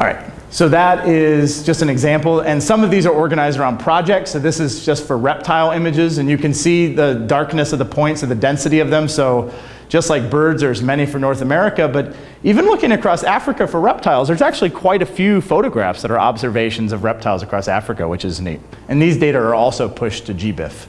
All right, so that is just an example, and some of these are organized around projects, so this is just for reptile images, and you can see the darkness of the points and the density of them, so just like birds, there's many for North America, but even looking across Africa for reptiles, there's actually quite a few photographs that are observations of reptiles across Africa, which is neat. And these data are also pushed to GBIF.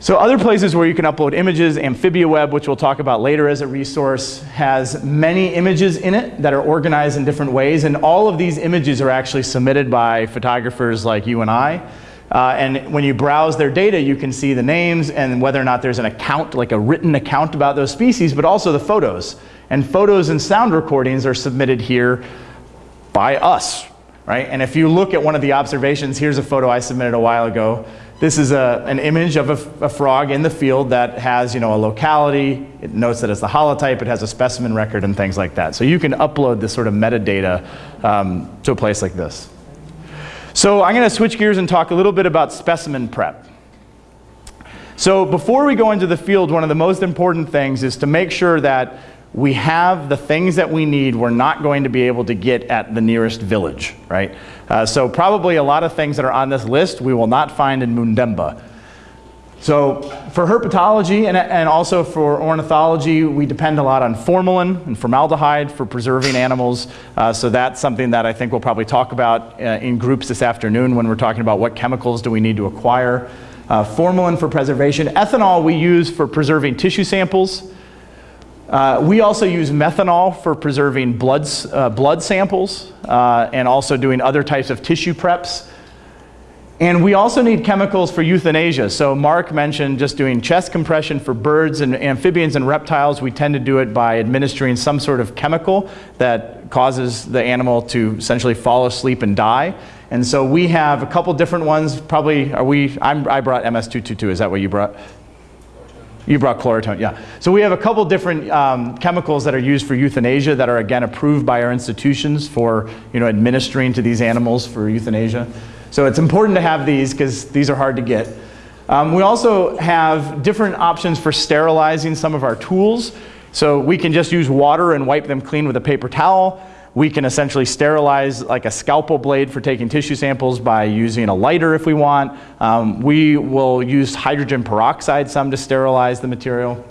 So other places where you can upload images, AmphibiaWeb, which we'll talk about later as a resource, has many images in it that are organized in different ways, and all of these images are actually submitted by photographers like you and I. Uh, and when you browse their data, you can see the names and whether or not there's an account, like a written account about those species, but also the photos. And photos and sound recordings are submitted here by us, right? And if you look at one of the observations, here's a photo I submitted a while ago. This is a, an image of a, a, frog in the field that has you know, a locality, it notes that it's the holotype, it has a specimen record and things like that. So you can upload this sort of metadata um, to a place like this. So I'm going to switch gears and talk a little bit about specimen prep. So before we go into the field, one of the most important things is to make sure that we have the things that we need we're not going to be able to get at the nearest village, right? Uh, so probably a lot of things that are on this list we will not find in Mundemba. So for herpetology and, and also for ornithology, we depend a lot on formalin and formaldehyde for preserving animals. Uh, so that's something that I think we'll probably talk about uh, in groups this afternoon when we're talking about what chemicals do we need to acquire. Uh, formalin for preservation. Ethanol we use for preserving tissue samples. Uh, we also use methanol for preserving blood, uh, blood samples uh, and also doing other types of tissue preps. And we also need chemicals for euthanasia. So Mark mentioned just doing chest compression for birds and amphibians and reptiles. We tend to do it by administering some sort of chemical that causes the animal to essentially fall asleep and die. And so we have a couple different ones. Probably, are we, I'm, I brought MS222. Is that what you brought? You brought chloretone, yeah. So we have a couple different um, chemicals that are used for euthanasia that are again approved by our institutions for you know, administering to these animals for euthanasia. So it's important to have these because these are hard to get. Um, we also have different options for sterilizing some of our tools. So we can just use water and wipe them clean with a paper towel. We can essentially sterilize like a scalpel blade for taking tissue samples by using a lighter if we want. Um, we will use hydrogen peroxide some to sterilize the material.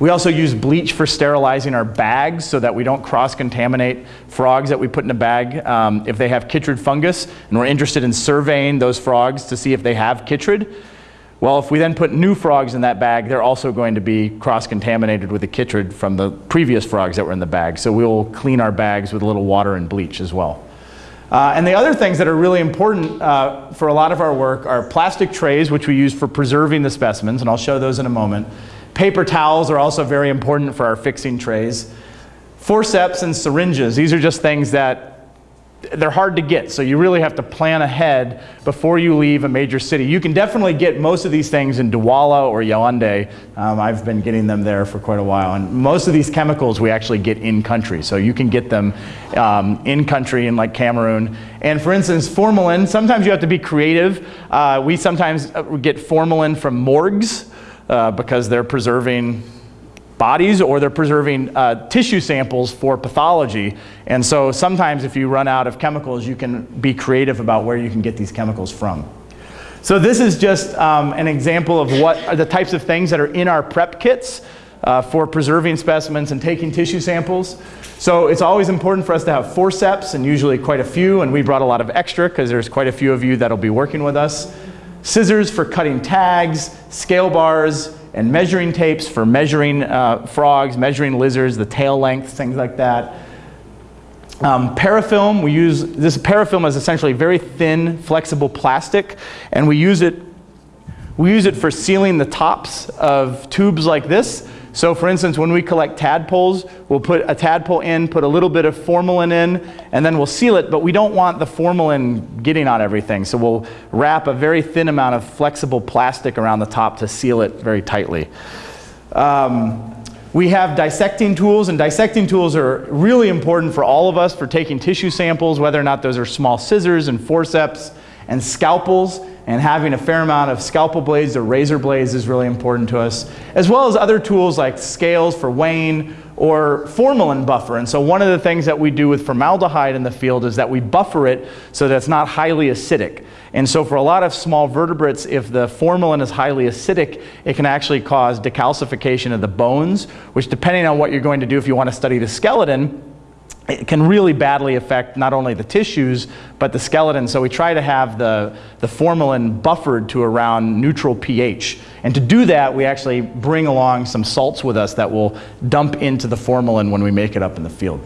We also use bleach for sterilizing our bags so that we don't cross-contaminate frogs that we put in a bag um, if they have chytrid fungus and we're interested in surveying those frogs to see if they have chytrid. Well, if we then put new frogs in that bag, they're also going to be cross-contaminated with the chytrid from the previous frogs that were in the bag. So we'll clean our bags with a little water and bleach as well. Uh, and the other things that are really important uh, for a lot of our work are plastic trays, which we use for preserving the specimens, and I'll show those in a moment. Paper towels are also very important for our fixing trays. Forceps and syringes, these are just things that they're hard to get, so you really have to plan ahead before you leave a major city. You can definitely get most of these things in Douala or Yaoundé. Um, I've been getting them there for quite a while, and most of these chemicals we actually get in country, so you can get them um, in country in like Cameroon. And for instance, formalin, sometimes you have to be creative. Uh, we sometimes uh, get formalin from morgues uh, because they're preserving bodies or they're preserving uh, tissue samples for pathology. And so sometimes if you run out of chemicals, you can be creative about where you can get these chemicals from. So this is just um, an example of what are the types of things that are in our prep kits uh, for preserving specimens and taking tissue samples. So it's always important for us to have forceps and usually quite a few, and we brought a lot of extra because there's quite a few of you that'll be working with us. Scissors for cutting tags, scale bars, and measuring tapes for measuring uh, frogs, measuring lizards, the tail length, things like that. Um, parafilm, we use, this parafilm is essentially very thin, flexible plastic, and we use it, we use it for sealing the tops of tubes like this so for instance, when we collect tadpoles, we'll put a tadpole in, put a little bit of formalin in, and then we'll seal it, but we don't want the formalin getting on everything. So we'll wrap a very thin amount of flexible plastic around the top to seal it very tightly. Um, we have dissecting tools, and dissecting tools are really important for all of us for taking tissue samples, whether or not those are small scissors and forceps and scalpels and having a fair amount of scalpel blades or razor blades is really important to us, as well as other tools like scales for weighing or formalin buffer. And so one of the things that we do with formaldehyde in the field is that we buffer it so that it's not highly acidic. And so for a lot of small vertebrates, if the formalin is highly acidic, it can actually cause decalcification of the bones, which depending on what you're going to do, if you want to study the skeleton, it can really badly affect not only the tissues, but the skeleton. So we try to have the, the formalin buffered to around neutral pH. And to do that, we actually bring along some salts with us that will dump into the formalin when we make it up in the field.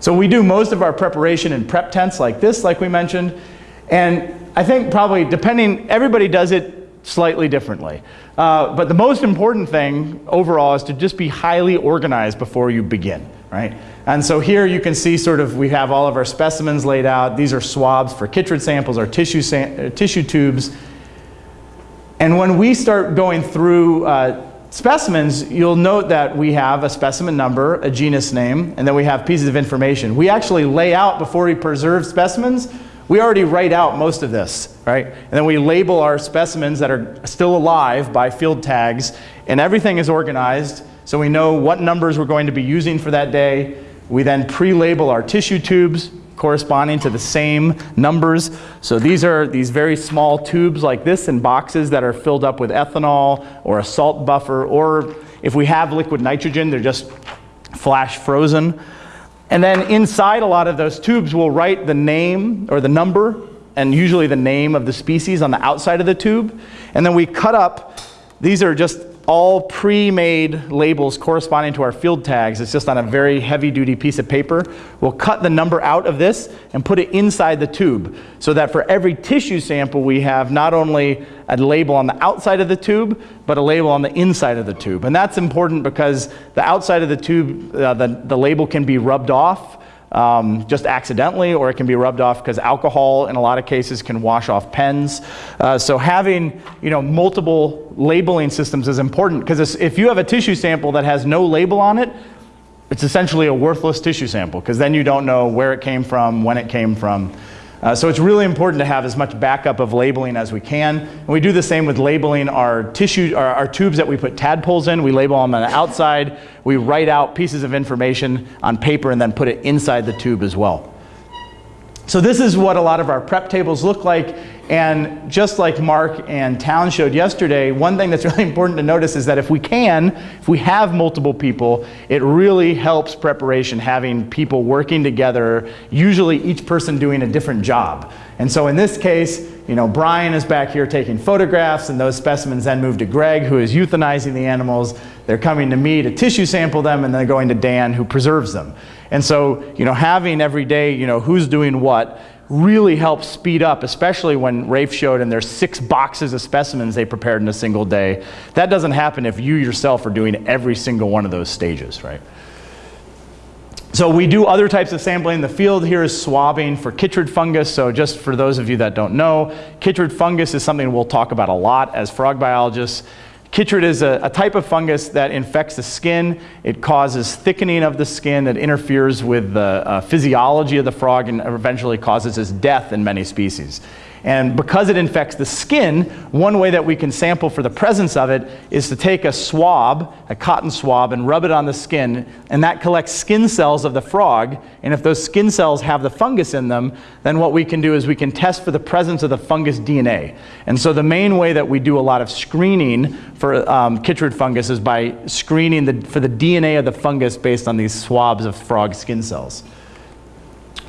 So we do most of our preparation in prep tents like this, like we mentioned. And I think probably depending, everybody does it slightly differently. Uh, but the most important thing overall is to just be highly organized before you begin, right? And so here you can see sort of we have all of our specimens laid out. These are swabs for chytrid samples or tissue, uh, tissue tubes. And when we start going through uh, specimens, you'll note that we have a specimen number, a genus name, and then we have pieces of information. We actually lay out before we preserve specimens, we already write out most of this, right? And then we label our specimens that are still alive by field tags, and everything is organized so we know what numbers we're going to be using for that day. We then pre-label our tissue tubes corresponding to the same numbers. So these are these very small tubes like this in boxes that are filled up with ethanol or a salt buffer, or if we have liquid nitrogen, they're just flash frozen. And then inside a lot of those tubes, we'll write the name or the number and usually the name of the species on the outside of the tube. And then we cut up, these are just all pre-made labels corresponding to our field tags. It's just on a very heavy-duty piece of paper. We'll cut the number out of this and put it inside the tube so that for every tissue sample we have not only a label on the outside of the tube, but a label on the inside of the tube. And that's important because the outside of the tube, uh, the, the label can be rubbed off um, just accidentally, or it can be rubbed off because alcohol, in a lot of cases, can wash off pens. Uh, so having you know multiple labeling systems is important because if you have a tissue sample that has no label on it, it's essentially a worthless tissue sample because then you don't know where it came from, when it came from. Uh, so it's really important to have as much backup of labeling as we can. And we do the same with labeling our tissue, our, our tubes that we put tadpoles in. We label them on the outside. We write out pieces of information on paper and then put it inside the tube as well. So this is what a lot of our prep tables look like. And just like Mark and Town showed yesterday, one thing that's really important to notice is that if we can, if we have multiple people, it really helps preparation having people working together, usually each person doing a different job. And so in this case, you know, Brian is back here taking photographs and those specimens then move to Greg who is euthanizing the animals. They're coming to me to tissue sample them and then going to Dan who preserves them. And so, you know, having every day, you know, who's doing what really helps speed up, especially when Rafe showed and there's six boxes of specimens they prepared in a single day. That doesn't happen if you yourself are doing every single one of those stages, right? So we do other types of sampling in the field. Here is swabbing for chytrid fungus. So just for those of you that don't know, chytrid fungus is something we'll talk about a lot as frog biologists. Chytrid is a, a, type of fungus that infects the skin. It causes thickening of the skin. that interferes with the uh, physiology of the frog and eventually causes its death in many species. And because it infects the skin, one way that we can sample for the presence of it is to take a swab, a cotton swab, and rub it on the skin, and that collects skin cells of the frog. And if those skin cells have the fungus in them, then what we can do is we can test for the presence of the fungus DNA. And so the main way that we do a lot of screening for um, chytrid fungus is by screening the, for the DNA of the fungus based on these swabs of frog skin cells.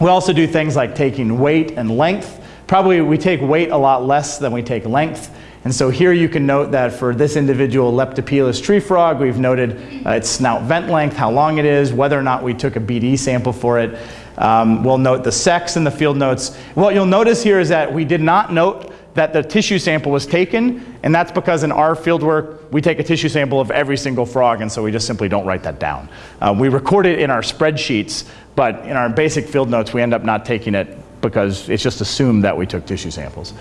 We also do things like taking weight and length Probably we take weight a lot less than we take length. And so here you can note that for this individual Leptopelis tree frog, we've noted uh, its snout vent length, how long it is, whether or not we took a BD sample for it. Um, we'll note the sex in the field notes. What you'll notice here is that we did not note that the tissue sample was taken, and that's because in our fieldwork, we take a tissue sample of every single frog, and so we just simply don't write that down. Uh, we record it in our spreadsheets, but in our basic field notes, we end up not taking it because it's just assumed that we took tissue samples.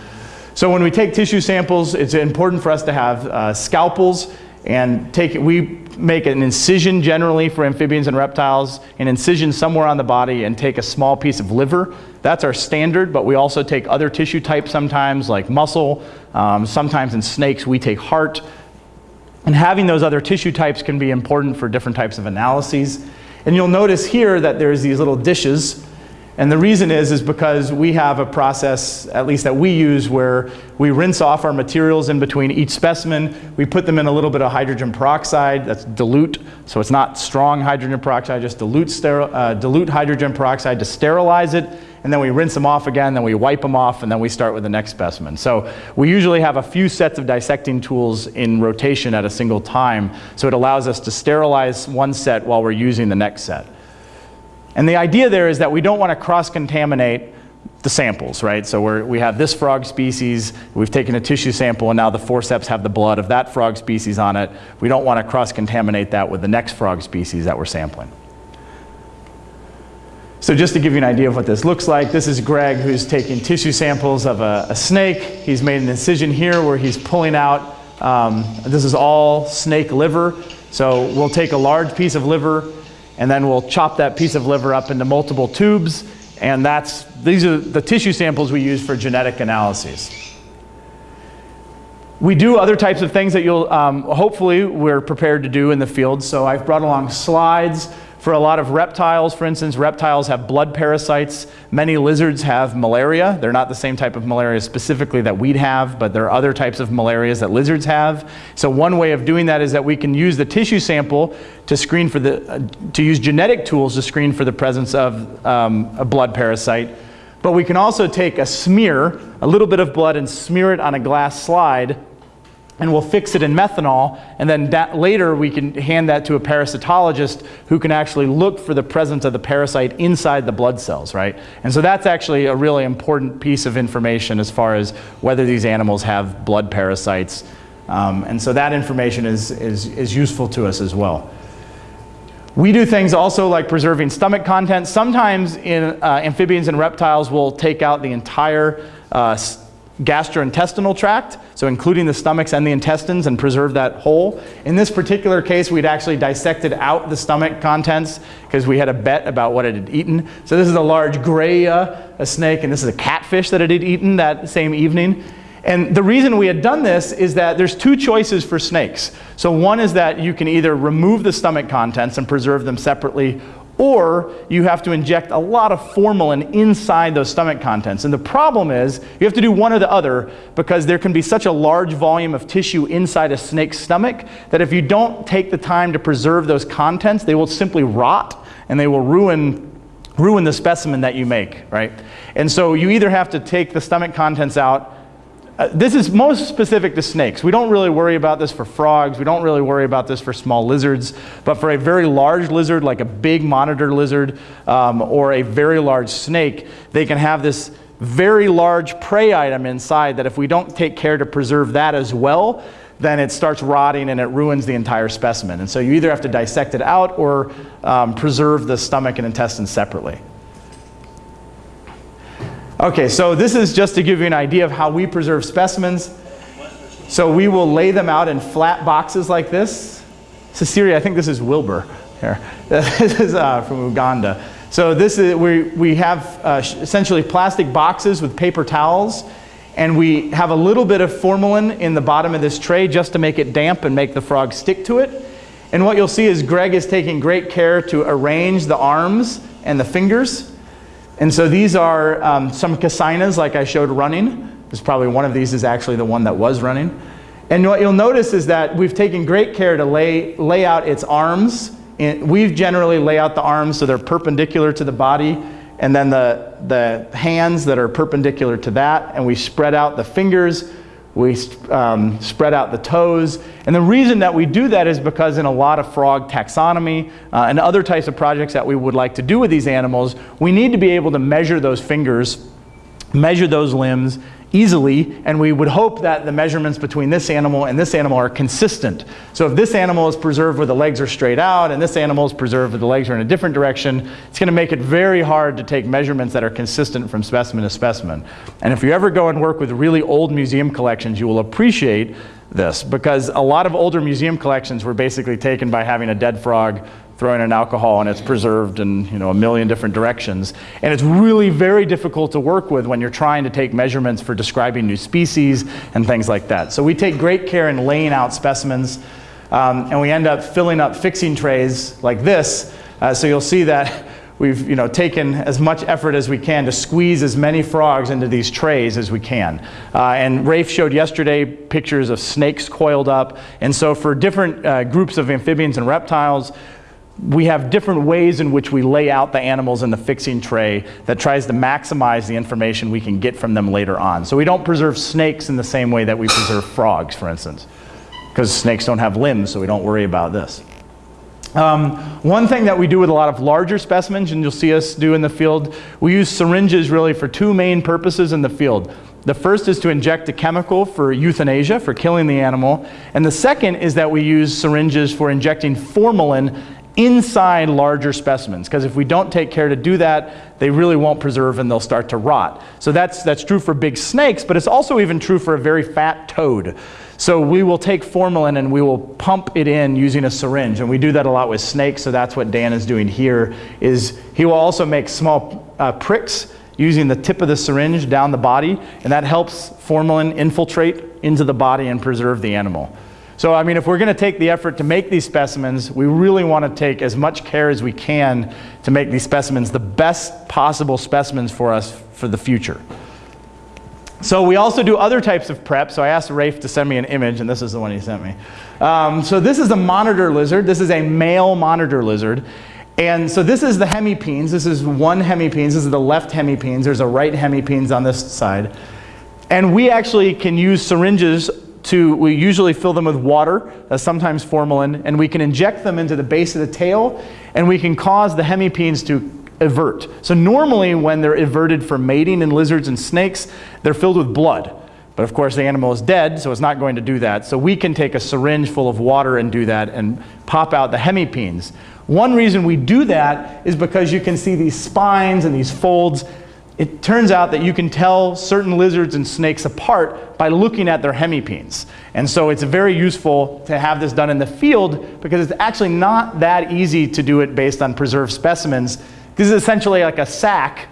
So when we take tissue samples, it's important for us to have uh, scalpels and take we make an incision generally for amphibians and reptiles, an incision somewhere on the body and take a small piece of liver. That's our standard, but we also take other tissue types sometimes like muscle. Um, sometimes in snakes we take heart. And having those other tissue types can be important for different types of analyses. And you'll notice here that there's these little dishes and the reason is, is because we have a process, at least that we use, where we rinse off our materials in between each specimen. We put them in a little bit of hydrogen peroxide, that's dilute, so it's not strong hydrogen peroxide, just dilute, uh, dilute hydrogen peroxide to sterilize it. And then we rinse them off again, then we wipe them off, and then we start with the next specimen. So we usually have a few sets of dissecting tools in rotation at a single time, so it allows us to sterilize one set while we're using the next set. And the idea there is that we don't want to cross-contaminate the samples, right? So we we have this frog species, we've taken a tissue sample, and now the forceps have the blood of that frog species on it. We don't want to cross-contaminate that with the next frog species that we're sampling. So just to give you an idea of what this looks like, this is Greg who's taking tissue samples of a, a snake. He's made an incision here where he's pulling out, um, this is all snake liver. So we'll take a large piece of liver, and then we'll chop that piece of liver up into multiple tubes, and that's, these are the tissue samples we use for genetic analyses. We do other types of things that you'll, um, hopefully, we're prepared to do in the field. So I've brought along slides for a lot of reptiles, for instance, reptiles have blood parasites. Many lizards have malaria. They're not the same type of malaria specifically that we'd have, but there are other types of malarias that lizards have. So one way of doing that is that we can use the tissue sample to screen for the, uh, to use genetic tools to screen for the presence of um, a blood parasite. But we can also take a smear, a little bit of blood, and smear it on a glass slide and we'll fix it in methanol, and then later we can hand that to a parasitologist who can actually look for the presence of the parasite inside the blood cells, right? And so that's actually a really important piece of information as far as whether these animals have blood parasites. Um, and so that information is, is, is useful to us as well. We do things also like preserving stomach contents. Sometimes in uh, amphibians and reptiles, we'll take out the entire uh, gastrointestinal tract, so including the stomachs and the intestines and preserve that whole. In this particular case, we'd actually dissected out the stomach contents because we had a bet about what it had eaten. So this is a large Grayia, uh, a snake, and this is a catfish that it had eaten that same evening. And the reason we had done this is that there's two choices for snakes. So one is that you can either remove the stomach contents and preserve them separately, or you have to inject a lot of formalin inside those stomach contents. And the problem is you have to do one or the other because there can be such a large volume of tissue inside a snake's stomach that if you don't take the time to preserve those contents, they will simply rot and they will ruin ruin the specimen that you make, right? And so you either have to take the stomach contents out uh, this is most specific to snakes. We don't really worry about this for frogs. We don't really worry about this for small lizards. But for a very large lizard, like a big monitor lizard um, or a very large snake, they can have this very large prey item inside that if we don't take care to preserve that as well, then it starts rotting and it ruins the entire specimen. And so you either have to dissect it out or um, preserve the stomach and intestines separately. Okay, so this is just to give you an idea of how we preserve specimens. So we will lay them out in flat boxes like this. Cecilia, I think this is Wilbur here. this is uh, from Uganda. So this is, we, we have uh, essentially plastic boxes with paper towels and we have a little bit of formalin in the bottom of this tray just to make it damp and make the frog stick to it. And what you'll see is Greg is taking great care to arrange the arms and the fingers. And so these are um, some Kassinas like I showed running. There's probably one of these is actually the one that was running. And what you'll notice is that we've taken great care to lay, lay out its arms. we've generally lay out the arms so they're perpendicular to the body and then the, the hands that are perpendicular to that and we spread out the fingers we um, spread out the toes. And the reason that we do that is because in a lot of frog taxonomy uh, and other types of projects that we would like to do with these animals, we need to be able to measure those fingers, measure those limbs easily, and we would hope that the measurements between this animal and this animal are consistent. So if this animal is preserved where the legs are straight out and this animal is preserved where the legs are in a different direction, it's going to make it very hard to take measurements that are consistent from specimen to specimen. And if you ever go and work with really old museum collections, you will appreciate this because a lot of older museum collections were basically taken by having a dead frog throwing in alcohol and it's preserved in you know, a million different directions. And it's really very difficult to work with when you're trying to take measurements for describing new species and things like that. So we take great care in laying out specimens um, and we end up filling up fixing trays like this. Uh, so you'll see that we've you know, taken as much effort as we can to squeeze as many frogs into these trays as we can. Uh, and Rafe showed yesterday pictures of snakes coiled up. And so for different uh, groups of amphibians and reptiles, we have different ways in which we lay out the animals in the fixing tray that tries to maximize the information we can get from them later on. So we don't preserve snakes in the same way that we preserve frogs, for instance, because snakes don't have limbs, so we don't worry about this. Um, one thing that we do with a lot of larger specimens, and you'll see us do in the field, we use syringes really for two main purposes in the field. The first is to inject a chemical for euthanasia, for killing the animal. And the second is that we use syringes for injecting formalin inside larger specimens because if we don't take care to do that they really won't preserve and they'll start to rot. So that's that's true for big snakes but it's also even true for a very fat toad. So we will take formalin and we will pump it in using a syringe and we do that a lot with snakes so that's what Dan is doing here is he will also make small uh, pricks using the tip of the syringe down the body and that helps formalin infiltrate into the body and preserve the animal so, I mean, if we're going to take the effort to make these specimens, we really want to take as much care as we can to make these specimens the best possible specimens for us for the future. So we also do other types of prep. So I asked Rafe to send me an image, and this is the one he sent me. Um, so this is a monitor lizard. This is a male monitor lizard. And so this is the hemipenes. This is one hemipenes. This is the left hemipenes. There's a right hemipenes on this side. And we actually can use syringes to, we usually fill them with water, uh, sometimes formalin, and we can inject them into the base of the tail, and we can cause the hemipenes to evert. So normally when they're everted for mating in lizards and snakes, they're filled with blood. But of course the animal is dead, so it's not going to do that. So we can take a syringe full of water and do that and pop out the hemipenes. One reason we do that is because you can see these spines and these folds it turns out that you can tell certain lizards and snakes apart by looking at their hemipenes. And so it's very useful to have this done in the field because it's actually not that easy to do it based on preserved specimens. This is essentially like a sac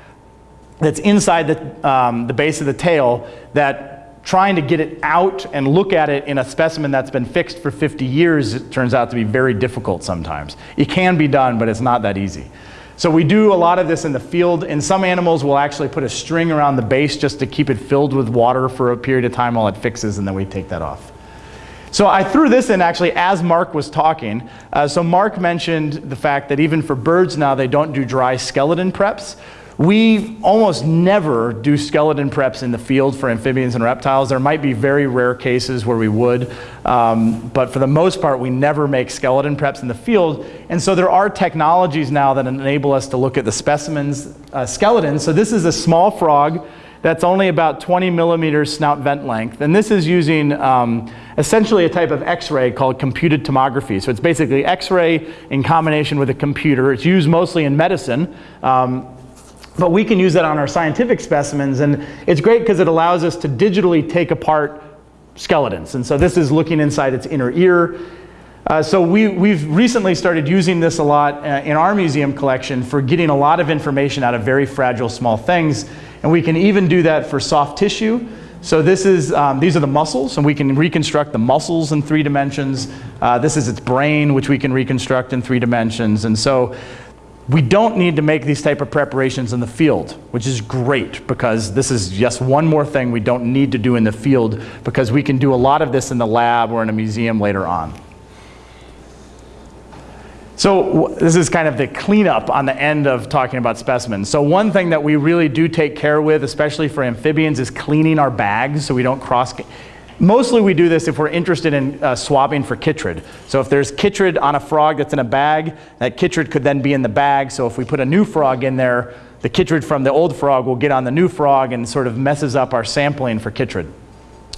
that's inside the, um, the base of the tail that trying to get it out and look at it in a specimen that's been fixed for 50 years it turns out to be very difficult sometimes. It can be done, but it's not that easy. So we do a lot of this in the field. In some animals, we'll actually put a string around the base just to keep it filled with water for a period of time while it fixes, and then we take that off. So I threw this in actually as Mark was talking. Uh, so Mark mentioned the fact that even for birds now, they don't do dry skeleton preps. We almost never do skeleton preps in the field for amphibians and reptiles. There might be very rare cases where we would, um, but for the most part, we never make skeleton preps in the field. And so there are technologies now that enable us to look at the specimens uh, skeletons. So this is a small frog that's only about 20 millimeters snout vent length. And this is using um, essentially a type of x-ray called computed tomography. So it's basically x-ray in combination with a computer. It's used mostly in medicine. Um, but we can use that on our scientific specimens, and it's great because it allows us to digitally take apart skeletons. And so this is looking inside its inner ear. Uh, so we, we've recently started using this a lot uh, in our museum collection for getting a lot of information out of very fragile small things. And we can even do that for soft tissue. So this is, um, these are the muscles, and we can reconstruct the muscles in three dimensions. Uh, this is its brain, which we can reconstruct in three dimensions. And so we don't need to make these type of preparations in the field, which is great because this is just one more thing we don't need to do in the field because we can do a lot of this in the lab or in a museum later on. So this is kind of the cleanup on the end of talking about specimens. So one thing that we really do take care with, especially for amphibians, is cleaning our bags so we don't cross Mostly we do this if we're interested in uh, swabbing for chytrid. So if there's chytrid on a frog that's in a bag, that chytrid could then be in the bag. So if we put a new frog in there, the chytrid from the old frog will get on the new frog and sort of messes up our sampling for chytrid.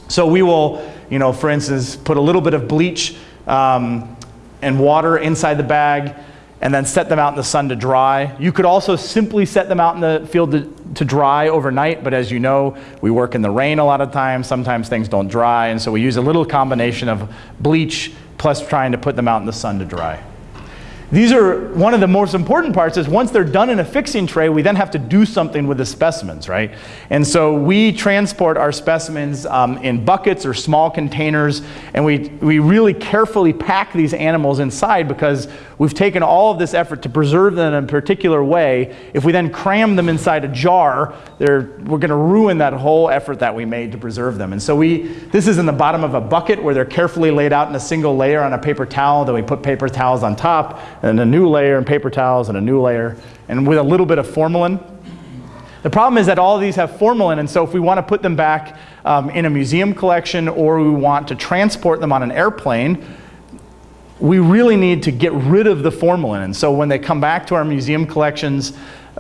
So we will, you know, for instance, put a little bit of bleach um, and water inside the bag and then set them out in the sun to dry. You could also simply set them out in the field to, to dry overnight, but as you know, we work in the rain a lot of times. Sometimes things don't dry, and so we use a little combination of bleach plus trying to put them out in the sun to dry. These are one of the most important parts is once they're done in a fixing tray, we then have to do something with the specimens, right? And so we transport our specimens um, in buckets or small containers, and we, we really carefully pack these animals inside because we've taken all of this effort to preserve them in a particular way. If we then cram them inside a jar, they're, we're going to ruin that whole effort that we made to preserve them. And so we, this is in the bottom of a bucket where they're carefully laid out in a single layer on a paper towel, then we put paper towels on top, and a new layer and paper towels and a new layer, and with a little bit of formalin. The problem is that all of these have formalin, and so if we want to put them back um, in a museum collection or we want to transport them on an airplane, we really need to get rid of the formalin. And so when they come back to our museum collections,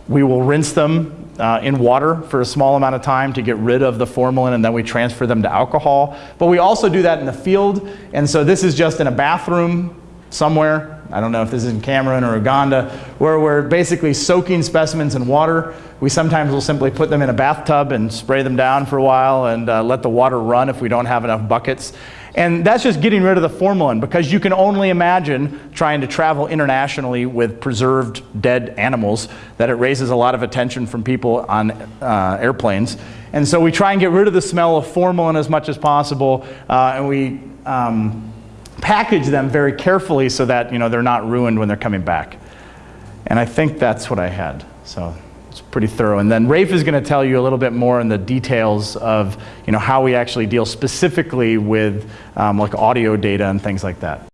we will rinse them uh, in water for a small amount of time to get rid of the formalin and then we transfer them to alcohol. But we also do that in the field. And so this is just in a bathroom somewhere. I don't know if this is in Cameroon or Uganda, where we're basically soaking specimens in water. We sometimes will simply put them in a bathtub and spray them down for a while and uh, let the water run if we don't have enough buckets. And that's just getting rid of the formalin because you can only imagine trying to travel internationally with preserved dead animals that it raises a lot of attention from people on uh, airplanes. And so we try and get rid of the smell of formalin as much as possible uh, and we um, package them very carefully so that you know, they're not ruined when they're coming back. And I think that's what I had. So it's pretty thorough. And then Rafe is going to tell you a little bit more in the details of you know, how we actually deal specifically with um, like audio data and things like that.